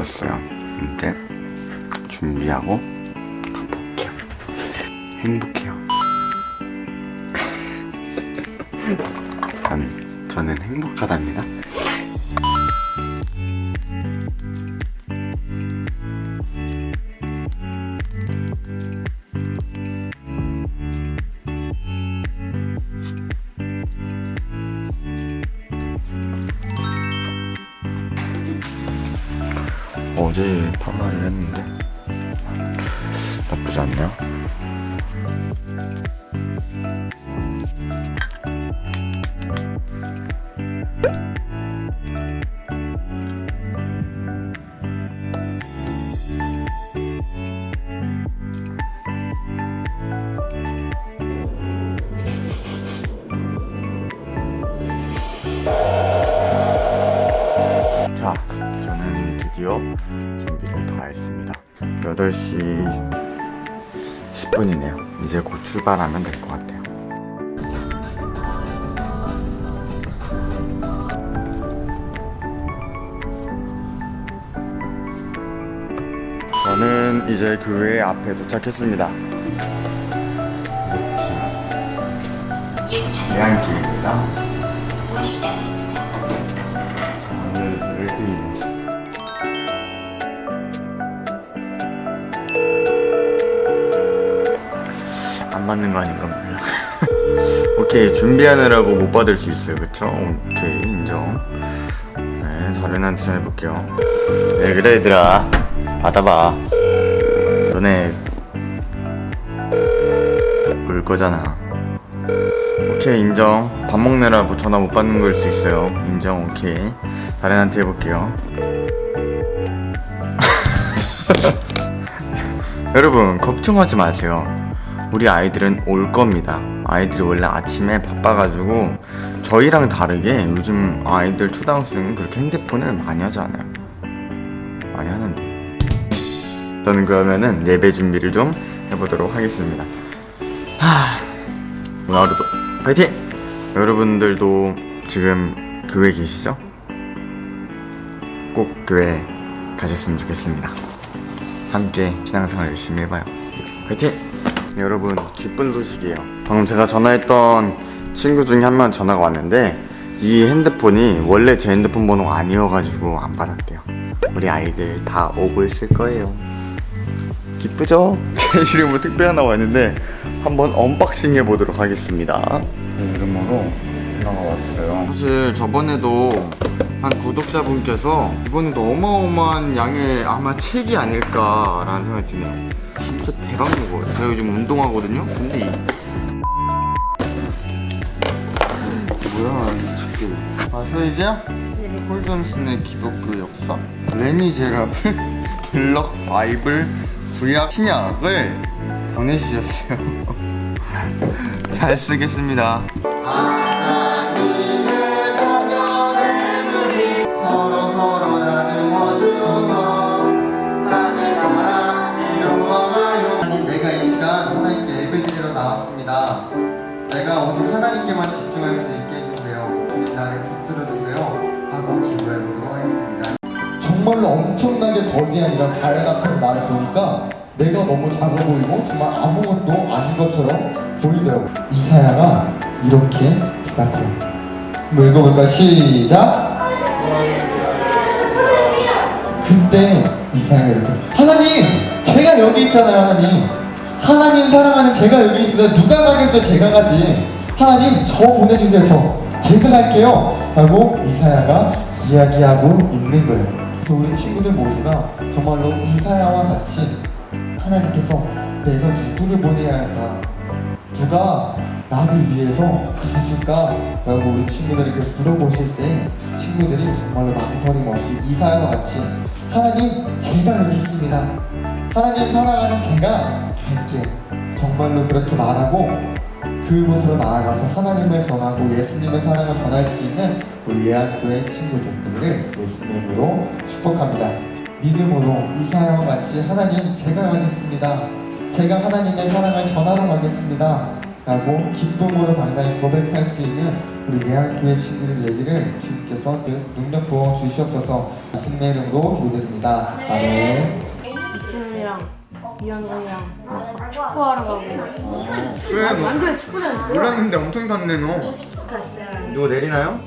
55초네요 짓고 왔어요. 이제 준비하고 가볼게요. 행복해요. 전, 저는 행복하답니다 어제 파마를 했는데. 나쁘지 않네요 준비를 다 했습니다. 8시 10분이네요. 이제 곧 출발하면 될 것 같아요. 저는 이제 교회 앞에 도착했습니다. 대안길입니다. 안 맞는 거 아닌가 몰라. 오케이 준비하느라고 못 받을 수 있어요, 그쵸? 오케이 인정. 네, 다른 한테 전해볼게요. 네 그래 얘들아, 받아봐. 너네 올 거잖아. 오케이 인정. 밥 먹느라 뭐 전화 못 받는 걸 수 있어요. 인정 오케이. 다른 한테 해볼게요. 여러분 걱정하지 마세요. 우리 아이들은 올 겁니다. 아이들이 원래 아침에 바빠가지고 저희랑 다르게 요즘 아이들 초등학생은 그렇게 핸드폰을 많이 하지 않아요. 많이 하는데. 저는 그러면은 예배 준비를 좀 해보도록 하겠습니다. 하... 오늘 하루도 파이팅! 여러분들도 지금 교회 계시죠? 꼭 교회 가셨으면 좋겠습니다. 함께 신앙생활 열심히 해봐요. 파이팅! 네, 여러분 기쁜 소식이에요. 방금 제가 전화했던 친구 중에 한 명 전화가 왔는데 이 핸드폰이 원래 제 핸드폰 번호가 아니어가지고 안 받았대요. 우리 아이들 다 오고 있을 거예요. 기쁘죠? 제 이름으로 택배 하나 왔는데 한번 unboxing 해보도록 하겠습니다. 제 이름으로 하나가 왔어요. 사실 저번에도 한 구독자분께서 이번에도 어마어마한 양의 아마 책이 아닐까라는 생각이 드네요. 진짜 대박 무거워요. 제가 요즘 운동하거든요. 근데 이 뭐야 이 책들. 아 서이지야? 홀존슨의 기독교 역사 레미제라블 블럭 바이블 구약 신약을 보내주셨어요. 잘 쓰겠습니다. 하나님께만 집중할 수 있게 해주세요. 주님 나를 붙들어주세요. 하고 기도해보도록 하겠습니다. 정말로 엄청나게 거대한 이런 자연 앞에서 나를 보니까 내가 너무 작아 보이고 정말 아무것도 아닌 것처럼 보이더라고. 이사야가 이렇게 대답해요. 읽어볼까 시작! 그때 이사야가 이렇게 하나님 제가 여기 있잖아요 하나님. 하나님 사랑하는 제가 여기 있어요 누가 가겠어요? 제가 가지 하나님 저 보내주세요. 저 제가 갈게요. 하고 이사야가 이야기하고 있는 거예요. 그래서 우리 친구들 모두가 정말로 이사야와 같이 하나님께서 내가 누구를 보내야 할까? 누가 나를 위해서 가줄까? 라고 우리 친구들이 그 물어보실 때 친구들이 정말로 망설임 없이 이사야와 같이 하나님 제가 여기 있습니다. 하나님 사랑하는 제가 갈게요. 정말로 그렇게 말하고 그곳으로 나아가서 하나님을 전하고 예수님의 사랑을 전할 수 있는 우리 예약교회 친구들을 예수님으로 축복합니다. 믿음으로 이사야와 같이 하나님 제가 가겠습니다. 제가 하나님의 사랑을 전하러 가겠습니다. 라고 기쁨으로 당당히 고백할 수 있는 우리 예한교회 친구들 얘기를 주님께서 늘 능력 부어 주시옵소서. 말씀의 이름으로 기도드립니다. 아멘 이현동이랑 축구하러 가고 그래 완전 축구장 있어 몰랐는데 엄청 샀네 너 갔어요 누구 내리나요?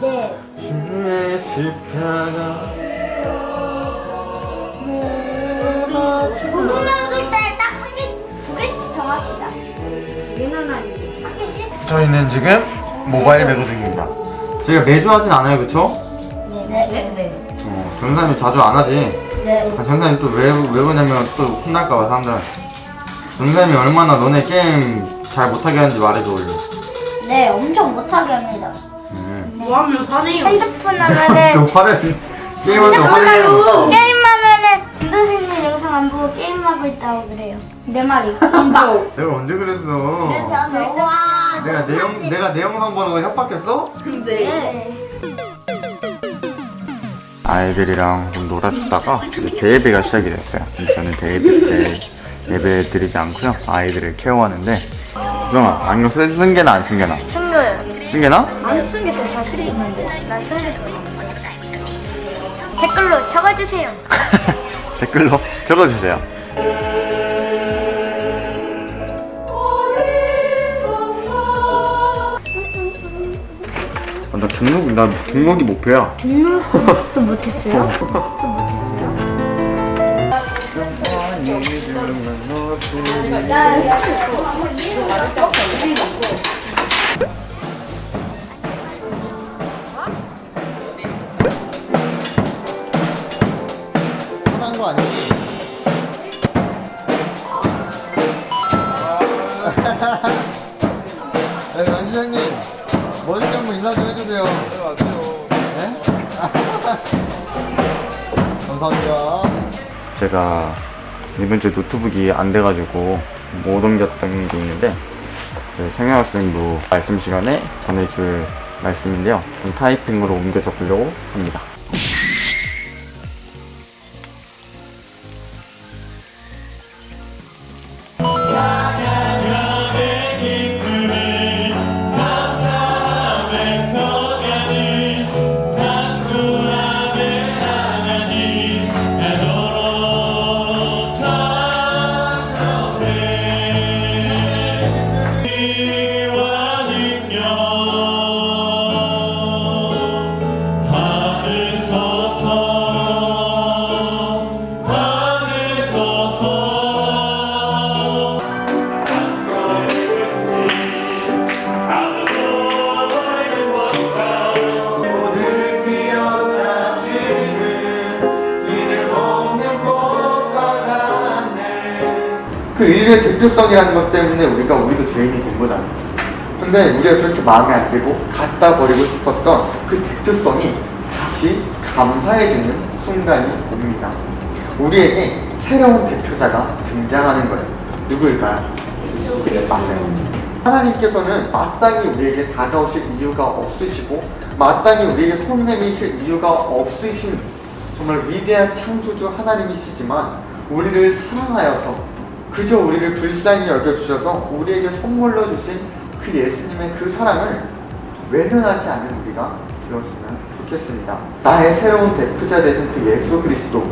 네. 주의 십자가 고등학교 때딱한 개, 두 개씩 정합시다. 얘는 아니고 한 개씩? 저희는 지금 모바일 매도 중입니다 저희가 매주 하진 않아요 그쵸? 네. 네. 어, 전사님 자주 안 하지 네. 아, 전사님 또왜 왜 그러냐면 또 혼날까봐 사람들 전사님이 얼마나 너네 게임 잘 못하게 하는지 말해줘 얼른 네, 엄청 못하게 합니다. 뭐하면 화내요 핸드폰 하면은, 또 화를 게임하는데 화를 내요 게임 하면은, 선생님 영상 안 보고 게임 하고 있다고 그래요. 내 말이. 진짜 내가 언제 그랬어 와. 내가 내, 영, 내가 내 영상 보는 거 협박했어? 근데 네. 아이들이랑 좀 놀아주다가 이제 대예배가 시작이 됐어요. 근데 저는 대예배 때 예배 드리지 않고요. 아이들을 케어하는데 수정아 안경 쓰, 쓴 게나 안 쓴 게나? 숨겨요. 쓴 게나? 안 쓴 게 더 자신 있는데. 난 쓴 게 더. 댓글로 적어주세요. 댓글로 적어주세요. 나 등록 나 등록이 목표야. 등록도 못했어요? 또 못했어요? 화난 거 아니지? 감사합니다 제가 이번 주 노트북이 안 돼가지고 못 옮겼던 게 있는데 저희 청년학생부 말씀 시간에 전해줄 말씀인데요. 좀 타이핑으로 옮겨 적으려고 합니다. 그 일의 대표성이라는 것 때문에 우리가 우리도 죄인이 된 거잖아 근데 우리가 그렇게 마음에 안 들고 갖다 버리고 싶었던 그 대표성이 다시 감사해지는 순간이 옵니다. 우리에게 새로운 대표자가 등장하는 거예요. 누구일까요? 맞아요. 하나님께서는 마땅히 우리에게 다가오실 이유가 없으시고 마땅히 우리에게 손 내미실 이유가 없으신 정말 위대한 창조주 하나님이시지만 우리를 사랑하여서 그저 우리를 불쌍히 여겨주셔서 우리에게 선물로 주신 그 예수님의 그 사랑을 외면하지 않는 우리가 되었으면 좋겠습니다. 나의 새로운 대표자 되신 그 예수 그리스도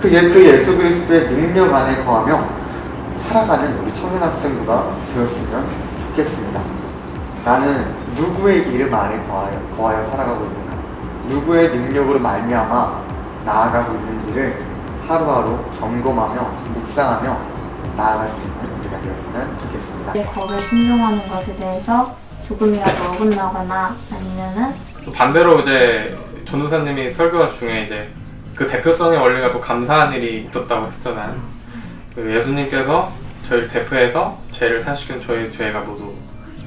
그, 예, 그 예수 그리스도의 능력 안에 거하며 살아가는 우리 청년 학생부가 되었으면 좋겠습니다. 나는 누구의 이름 아래 거하여, 거하여 살아가고 있는가? 누구의 능력으로 말미암아 나아가고 있는지를 하루하루 점검하며 묵상하며 나아갈 수 있는 우리가 되었으면 좋겠습니다. 내 법에 순종하는 것에 대해서 조금이라도 어긋나거나 아니면은 또 반대로 이제 전도사님이 설교 중에 이제 그 대표성의 원리가 또 감사한 일이 있었다고 했잖아요. 그 예수님께서 저희를 대표해서 죄를 사시킨 저희 죄가 모두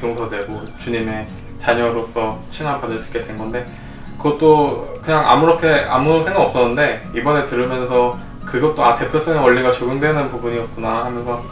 용서되고 주님의 자녀로서 칭함받을 수 있게 된 건데 그것도 그냥 아무렇게 아무 생각 없었는데 이번에 들으면서 그것도 아 대표성의 원리가 적용되는 부분이었구나 하면서.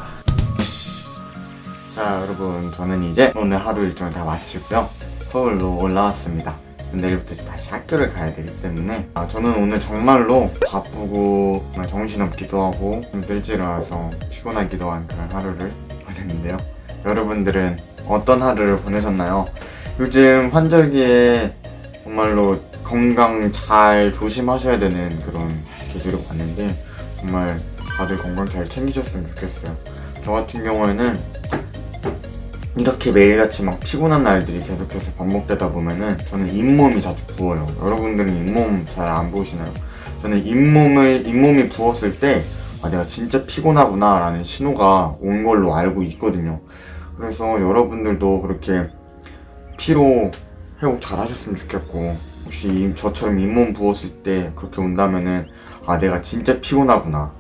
자 여러분 저는 이제 오늘 하루 일정을 다 마치고요. 서울로 올라왔습니다. 내일부터 다시 학교를 가야 되기 때문에. 아, 저는 오늘 정말로 바쁘고 정말 정신없기도 하고 좀 일찍 일어나서 피곤하기도 한 그런 하루를 보냈는데요. 여러분들은 어떤 하루를 보내셨나요? 요즘 환절기에 정말로 건강 잘 조심하셔야 되는 그런 계절을 봤는데 정말 다들 건강 잘 챙기셨으면 좋겠어요 저 같은 경우에는 이렇게 매일같이 막 피곤한 날들이 계속해서 반복되다 보면은 저는 잇몸이 자주 부어요. 여러분들은 잇몸 잘 안 부으시나요? 저는 잇몸을, 잇몸이 부었을 때, 아, 내가 진짜 피곤하구나 라는 신호가 온 걸로 알고 있거든요. 그래서 여러분들도 그렇게 피로 회복 잘 하셨으면 좋겠고, 혹시 이- 저처럼 잇몸 부었을 때 그렇게 온다면은, 아, 내가 진짜 피곤하구나.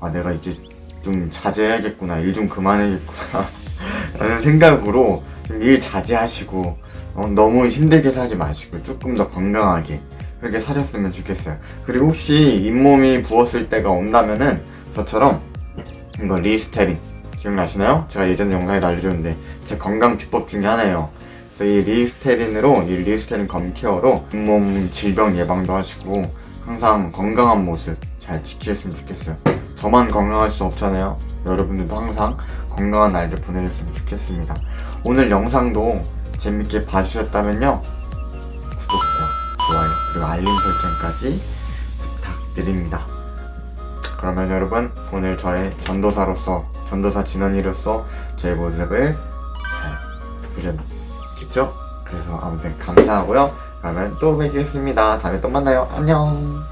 아, 내가 이제 좀 자제해야겠구나. 일 좀 그만해야겠구나. 라는 생각으로 좀 일 자제하시고 어, 너무 힘들게 사지 마시고 조금 더 건강하게 그렇게 사셨으면 좋겠어요. 그리고 혹시 잇몸이 부었을 때가 온다면은 저처럼 이거 리스테린 기억나시나요? 제가 예전에 영상에 알려줬는데 제 건강 비법 중에 하나예요. 그래서 이 리스테린으로 이 리스테린 검케어로 잇몸 질병 예방도 하시고 항상 건강한 모습 잘 지키셨으면 좋겠어요. 저만 건강할 수 없잖아요. 여러분들도 항상 건강한 날들 보내셨으면 좋겠습니다. 오늘 영상도 재밌게 봐주셨다면요. 구독과 좋아요 그리고 알림 설정까지 부탁드립니다. 그러면 여러분 오늘 저의 전도사로서 전도사 진원이로서 제 모습을 잘 보셨겠죠? 그래서 아무튼 감사하고요. 다음엔 또 뵙겠습니다. 다음에 또 만나요. 안녕.